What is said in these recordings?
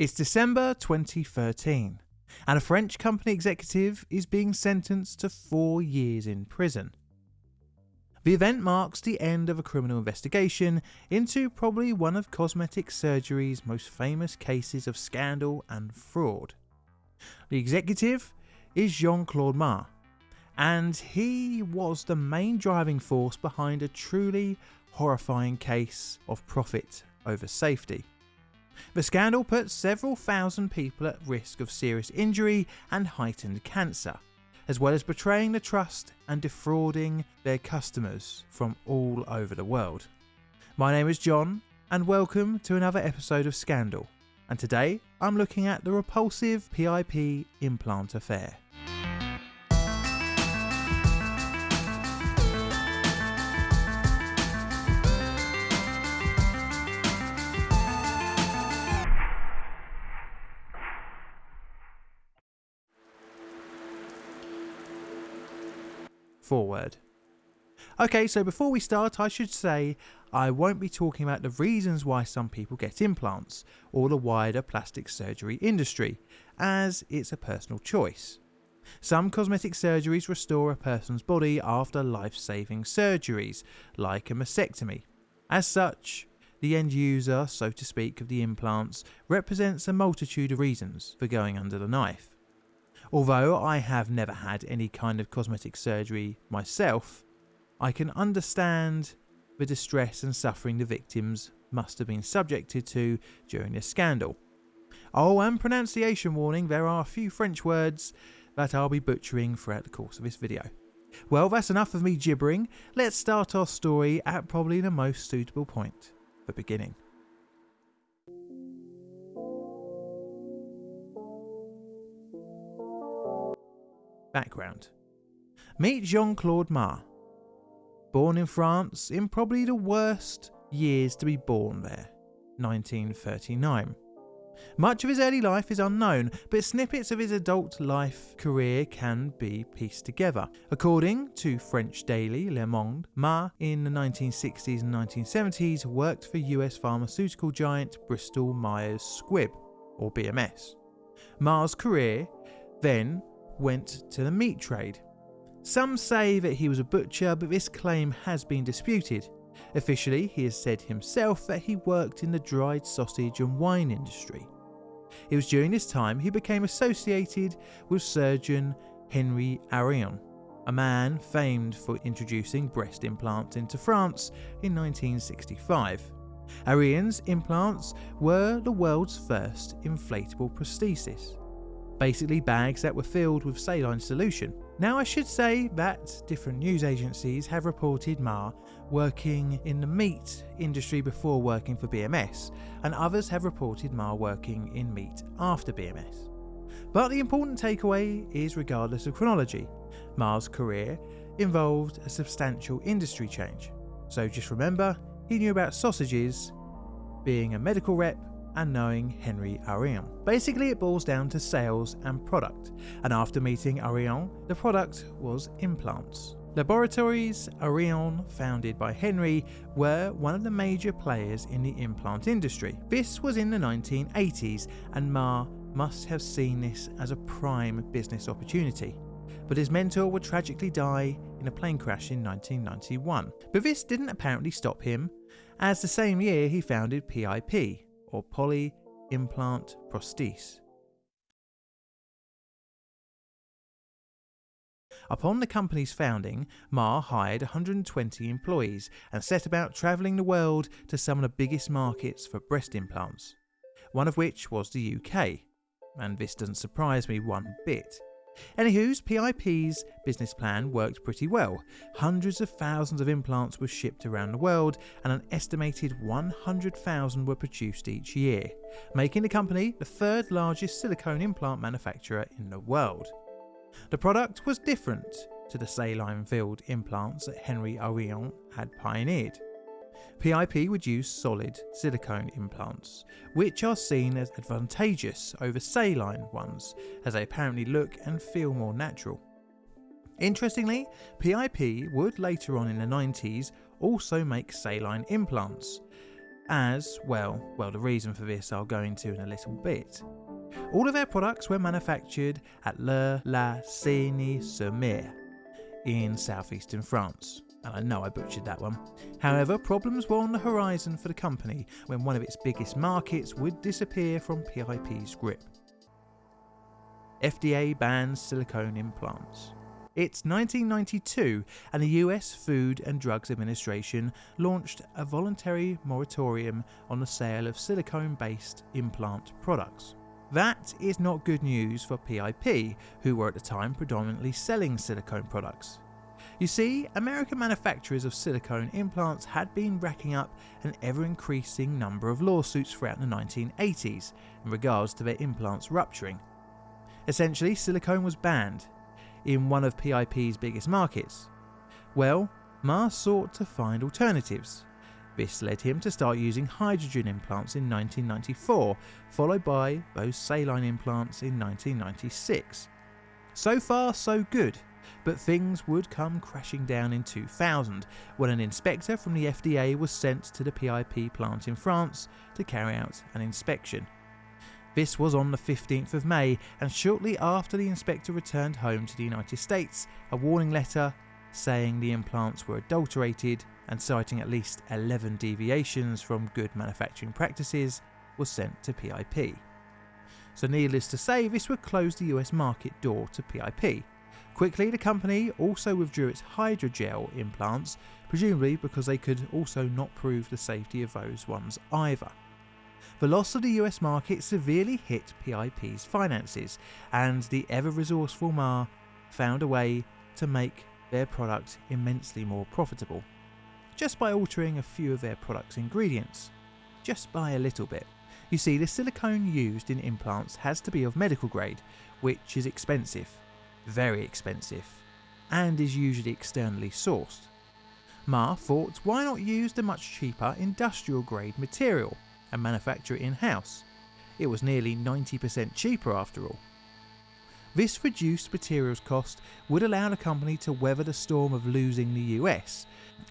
It's December 2013, and a French company executive is being sentenced to four years in prison. The event marks the end of a criminal investigation into probably one of cosmetic surgery's most famous cases of scandal and fraud. The executive is Jean Claude Mas, and he was the main driving force behind a truly horrifying case of profit over safety. The scandal put several thousand people at risk of serious injury and heightened cancer, as well as betraying the trust and defrauding their customers from all over the world. My name is John, and welcome to another episode of Scandal. And today I'm looking at the repulsive PIP implant affair. Forward. Okay, so before we start, I should say I won't be talking about the reasons why some people get implants or the wider plastic surgery industry, as it's a personal choice. Some cosmetic surgeries restore a person's body after life saving surgeries, like a mastectomy. As such, the end user, so to speak, of the implants represents a multitude of reasons for going under the knife. Although I have never had any kind of cosmetic surgery myself, I can understand the distress and suffering the victims must have been subjected to during this scandal. Oh, and pronunciation warning, there are a few French words that I'll be butchering throughout the course of this video. Well, that's enough of me gibbering. Let's start our story at probably the most suitable point, the beginning. Background Meet Jean Claude Mas. Born in France in probably the worst years to be born there, 1939. Much of his early life is unknown, but snippets of his adult life career can be pieced together. According to French daily Le Monde, Mas in the 1960s and 1970s worked for US pharmaceutical giant Bristol Myers Squibb, or BMS. Mas's career then went to the meat trade. Some say that he was a butcher, but this claim has been disputed. Officially, he has said himself that he worked in the dried sausage and wine industry. It was during this time he became associated with surgeon Henri Arion, a man famed for introducing breast implants into France in 1965. Arion's implants were the world's first inflatable prosthesis basically bags that were filled with saline solution. Now I should say that different news agencies have reported Mas working in the meat industry before working for BMS, and others have reported Mas working in meat after BMS. But the important takeaway is regardless of chronology, Mas's career involved a substantial industry change. So just remember, he knew about sausages, being a medical rep, and knowing Henri Arion. Basically, it boils down to sales and product, and after meeting Arion, the product was implants. Laboratories Arion, founded by Henri, were one of the major players in the implant industry. This was in the 1980s, and Mas must have seen this as a prime business opportunity. But his mentor would tragically die in a plane crash in 1991. But this didn't apparently stop him, as the same year he founded PIP, or poly implant prosthese. Upon the company's founding, Mas hired 120 employees and set about travelling the world to some of the biggest markets for breast implants, one of which was the UK. And this doesn't surprise me one bit. Anywho's PIP's business plan worked pretty well. Hundreds of thousands of implants were shipped around the world, and an estimated 100,000 were produced each year, making the company the third largest silicone implant manufacturer in the world. The product was different to the saline filled implants that Henri Arion had pioneered. PIP would use solid silicone implants, which are seen as advantageous over saline ones, as they apparently look and feel more natural. Interestingly, PIP would later on in the 90s also make saline implants, as, well, well, the reason for this I'll go into in a little bit. All of their products were manufactured at Le La Seyne-sur-Mer in southeastern France. And I know I butchered that one. However, problems were on the horizon for the company when one of its biggest markets would disappear from PIP's grip. FDA bans silicone implants. It's 1992, and the US Food and Drugs Administration launched a voluntary moratorium on the sale of silicone based implant products. That is not good news for PIP, who were at the time predominantly selling silicone products. You see, American manufacturers of silicone implants had been racking up an ever increasing number of lawsuits throughout the 1980s in regards to their implants rupturing. Essentially, silicone was banned in one of PIP's biggest markets. Well, Mas sought to find alternatives. This led him to start using hydrogel implants in 1994, followed by those saline implants in 1996. So far, so good, but things would come crashing down in 2000 when an inspector from the FDA was sent to the PIP plant in France to carry out an inspection. This was on the 15th of May, and shortly after the inspector returned home to the United States, a warning letter saying the implants were adulterated and citing at least 11 deviations from good manufacturing practices was sent to PIP. So, needless to say, this would close the US market door to PIP. Quickly, the company also withdrew its hydrogel implants, presumably because they could also not prove the safety of those ones either. The loss of the US market severely hit PIP's finances, and the ever resourceful Mas found a way to make their product immensely more profitable, just by altering a few of their product's ingredients, just by a little bit. You see, the silicone used in implants has to be of medical grade, which is expensive, very expensive, and is usually externally sourced. Mas thought why not use the much cheaper industrial grade material and manufacture it in house. It was nearly 90% cheaper after all. This reduced materials cost would allow the company to weather the storm of losing the US.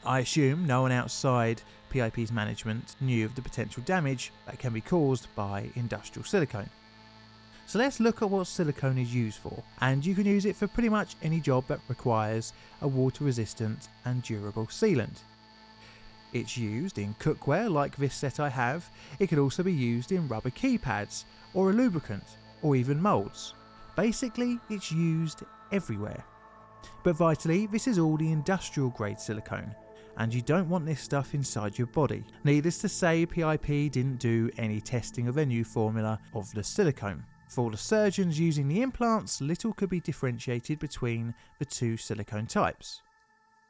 I assume no one outside PIP's management knew of the potential damage that can be caused by industrial silicone. So let's look at what silicone is used for, and you can use it for pretty much any job that requires a water resistant and durable sealant. It's used in cookware like this set I have, it could also be used in rubber keypads, or a lubricant, or even moulds. Basically, it's used everywhere. But vitally, this is all the industrial grade silicone, and you don't want this stuff inside your body. Needless to say, PIP didn't do any testing of their new formula of the silicone. For the surgeons using the implants, little could be differentiated between the two silicone types.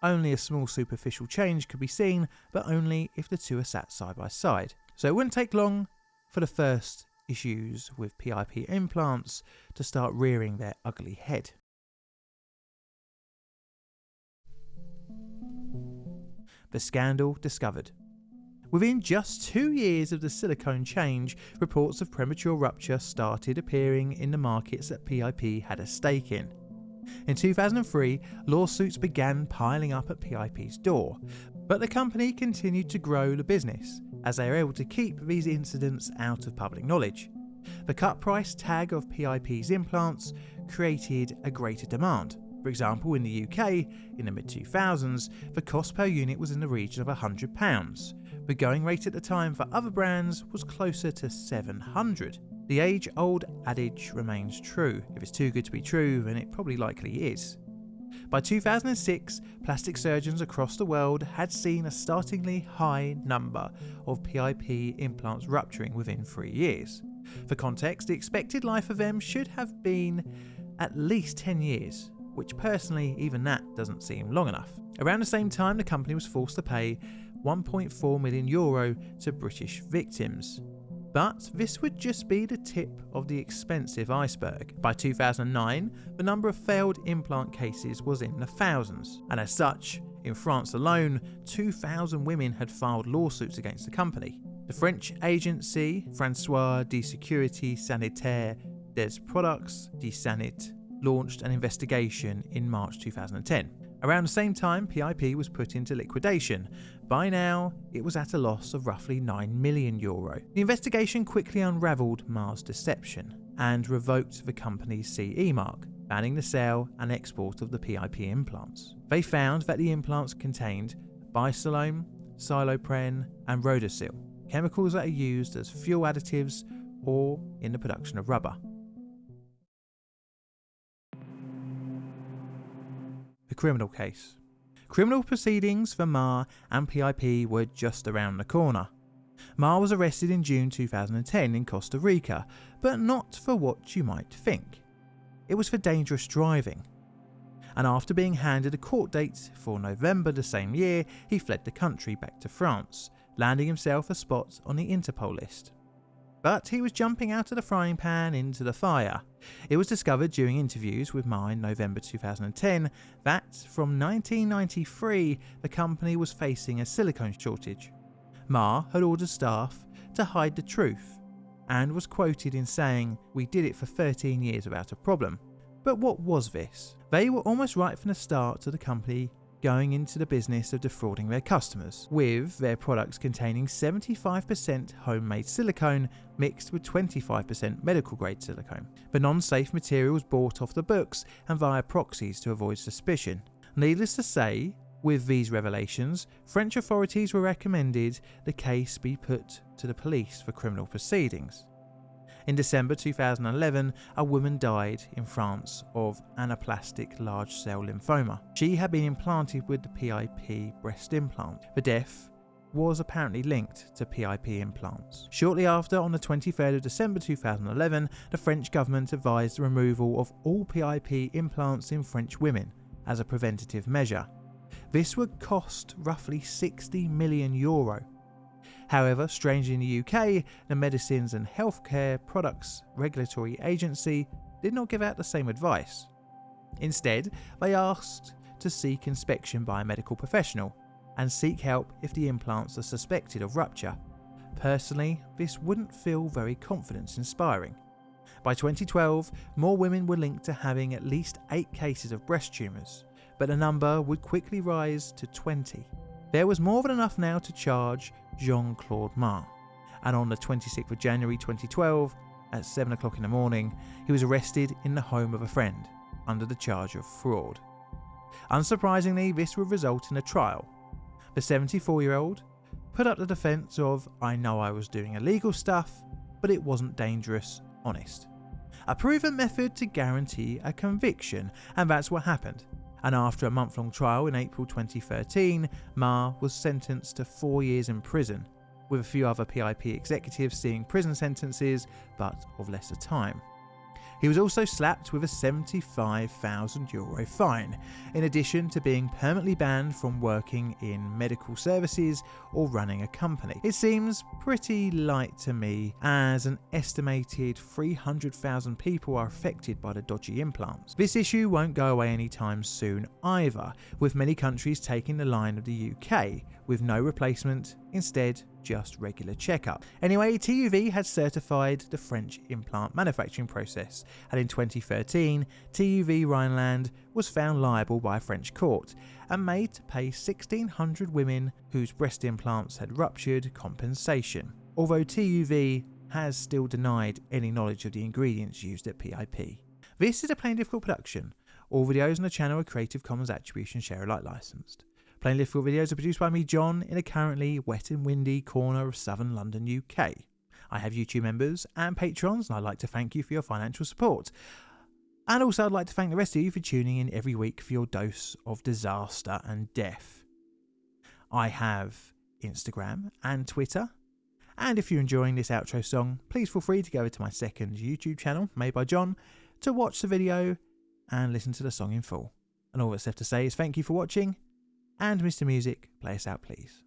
Only a small superficial change could be seen, but only if the two are sat side by side. So it wouldn't take long for the first issues with PIP implants to start rearing their ugly head. The scandal discovered. Within just two years of the silicone change, reports of premature rupture started appearing in the markets that PIP had a stake in. In 2003, lawsuits began piling up at PIP's door, but the company continued to grow the business as they were able to keep these incidents out of public knowledge. The cut price tag of PIP's implants created a greater demand. For example, in the UK, in the mid 2000s, the cost per unit was in the region of £100. The going rate at the time for other brands was closer to 700. The age old adage remains true. If it's too good to be true, then it probably likely is. By 2006, plastic surgeons across the world had seen a startlingly high number of PIP implants rupturing within three years. For context, the expected life of them should have been at least 10 years, which personally, even that doesn't seem long enough. Around the same time, the company was forced to pay 1.4 million euro to British victims. But this would just be the tip of the expensive iceberg. By 2009, the number of failed implant cases was in the thousands, and as such, in France alone, 2,000 women had filed lawsuits against the company. The French agency Française de Sécurité Sanitaire des Products de Santé launched an investigation in March 2010. Around the same time, PIP was put into liquidation, By now, it was at a loss of roughly 9 million euro. The investigation quickly unravelled Mas's deception and revoked the company's CE mark, banning the sale and export of the PIP implants. They found that the implants contained baysilone, silopren, and rhodorsil, chemicals that are used as fuel additives or in the production of rubber. The criminal case. Criminal proceedings for Mas and PIP were just around the corner. Mas was arrested in June 2010 in Costa Rica, but not for what you might think. It was for dangerous driving. And after being handed a court date for November the same year, he fled the country back to France, landing himself a spot on the Interpol list. But he was jumping out of the frying pan into the fire. It was discovered during interviews with Mas in November 2010 that from 1993 the company was facing a silicone shortage. Mas had ordered staff to hide the truth and was quoted in saying, We did it for 13 years without a problem. But what was this? They were almost right from the start to the company going into the business of defrauding their customers, with their products containing 75% homemade silicone mixed with 25% medical grade silicone. The non safe material was bought off the books and via proxies to avoid suspicion. Needless to say, with these revelations, French authorities were recommended the case be put to the police for criminal proceedings. In December 2011, a woman died in France of anaplastic large cell lymphoma. She had been implanted with the PIP breast implant. The death was apparently linked to PIP implants. Shortly after, on the 23rd of December 2011, the French government advised the removal of all PIP implants in French women as a preventative measure. This would cost roughly 60 million euro However, strangely in the UK, the Medicines and Healthcare Products Regulatory Agency did not give out the same advice. Instead, they asked to seek inspection by a medical professional and seek help if the implants are suspected of rupture. Personally, this wouldn't feel very confidence inspiring. By 2012, more women were linked to having at least 8 cases of breast tumours, but the number would quickly rise to 20. There was more than enough now to charge Jean Claude Mas, and on the 26th of January 2012, at 7 o'clock in the morning, he was arrested in the home of a friend under the charge of fraud. Unsurprisingly, this would result in a trial. The 74 year old put up the defence of, I know I was doing illegal stuff, but it wasn't dangerous, honest. A proven method to guarantee a conviction, and that's what happened and after a month long trial in April 2013, Mas was sentenced to four years in prison, with a few other PIP executives seeing prison sentences but of lesser time. He was also slapped with a 75,000 euro fine, in addition to being permanently banned from working in medical services or running a company. It seems pretty light to me, as an estimated 300,000 people are affected by the dodgy implants. This issue won't go away anytime soon either, with many countries taking the line of the UK, with no replacement, instead just regular checkup. Anyway, TUV had certified the French implant manufacturing process, and in 2013, TUV Rheinland was found liable by a French court and made to pay 1,600 women whose breast implants had ruptured compensation, although TUV has still denied any knowledge of the ingredients used at PIP. This is a Plainly Difficult production. All videos on the channel are Creative Commons Attribution Share Alike licensed. Plainly Difficult videos are produced by me, John, in a currently wet and windy corner of southern London, UK. I have YouTube members and patrons, and I'd like to thank you for your financial support. And also, I'd like to thank the rest of you for tuning in every week for your dose of disaster and death. I have Instagram and Twitter. And if you're enjoying this outro song, please feel free to go over to my second YouTube channel, made by John, to watch the video and listen to the song in full. And all that's left to say is thank you for watching and Mr. Music, play us out, please.